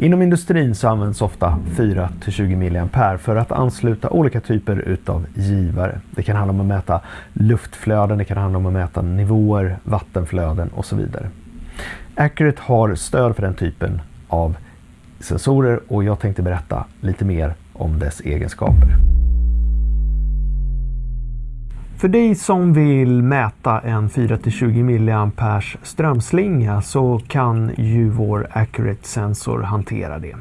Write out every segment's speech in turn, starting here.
Inom industrin så används ofta 4-20 mA för att ansluta olika typer utav givare. Det kan handla om att mäta luftflöden, det kan handla om att mäta nivåer, vattenflöden och så vidare. Accurate har stöd för den typen av sensorer och jag tänkte berätta lite mer om dess egenskaper. För dig som vill mäta en 4-20 mA strömslinga så kan ju vår Accurate-sensor hantera det.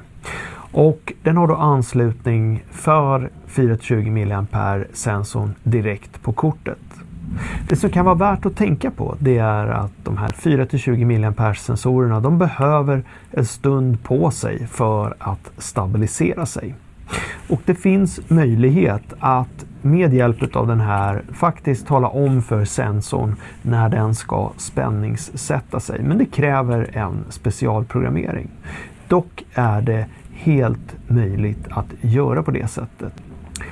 Och den har då anslutning för 4-20 mA sensorn direkt på kortet. Det som kan vara värt att tänka på det är att de här 4-20 mA sensorerna de behöver en stund på sig för att stabilisera sig. Och det finns möjlighet att med hjälp av den här faktiskt tala om för sensorn när den ska spänningssätta sig. Men det kräver en specialprogrammering. Dock är det helt möjligt att göra på det sättet.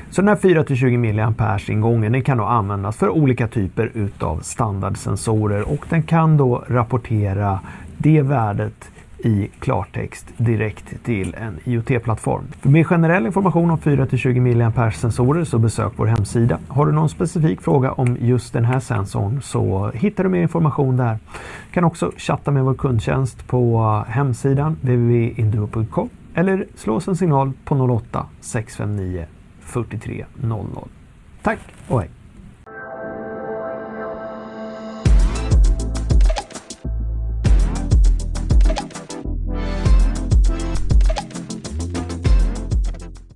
Så den här 4-20 mA ingången den kan då användas för olika typer utav standardsensorer och den kan då rapportera det värdet i klartext direkt till en IoT-plattform. För mer generell information om 4-20 mAh sensorer, så besök vår hemsida. Har du någon specifik fråga om just den här sensorn så hittar du mer information där. Du kan också chatta med vår kundtjänst på hemsidan www.induo.com eller slå oss en signal på 08 659 43 00. Tack och hej!